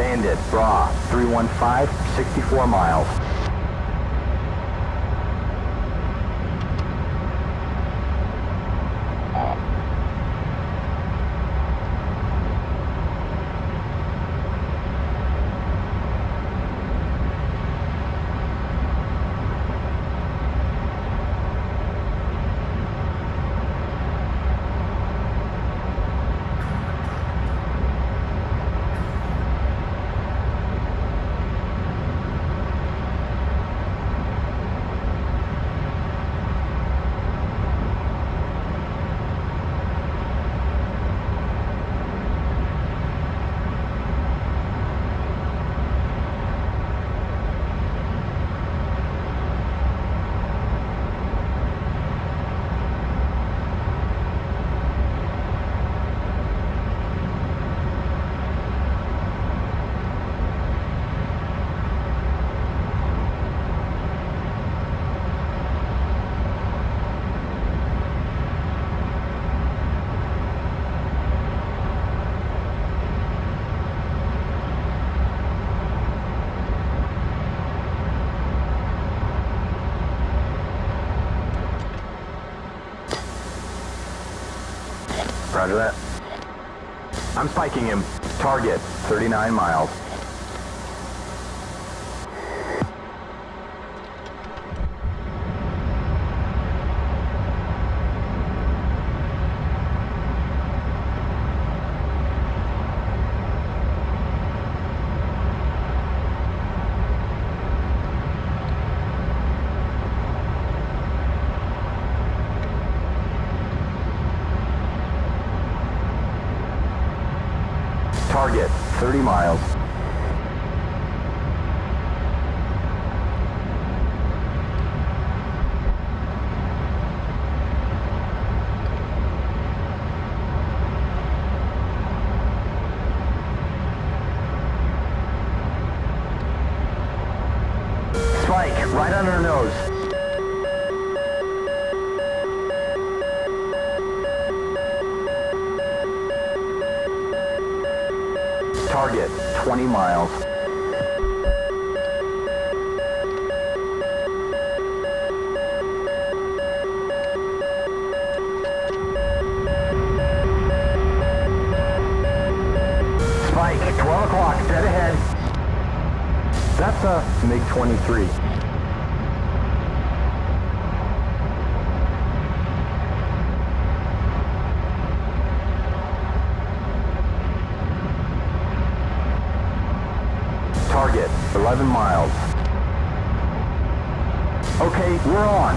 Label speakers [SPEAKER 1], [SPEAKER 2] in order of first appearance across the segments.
[SPEAKER 1] Bandit, Bra, 315, 64 miles. Roger that. I'm spiking him. Target, 39 miles. Target, 30 miles. Spike, right on her nose. Target, 20 miles. Spike, 12 o'clock, dead ahead. That's a MiG-23. Target, 11 miles. Okay, we're on.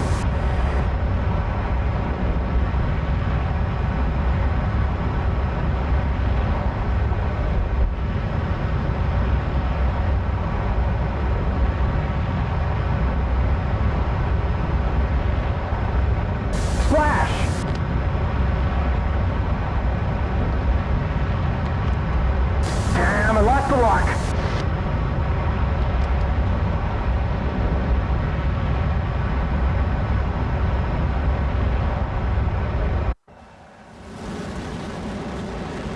[SPEAKER 1] Splash! Damn, I lost the lock.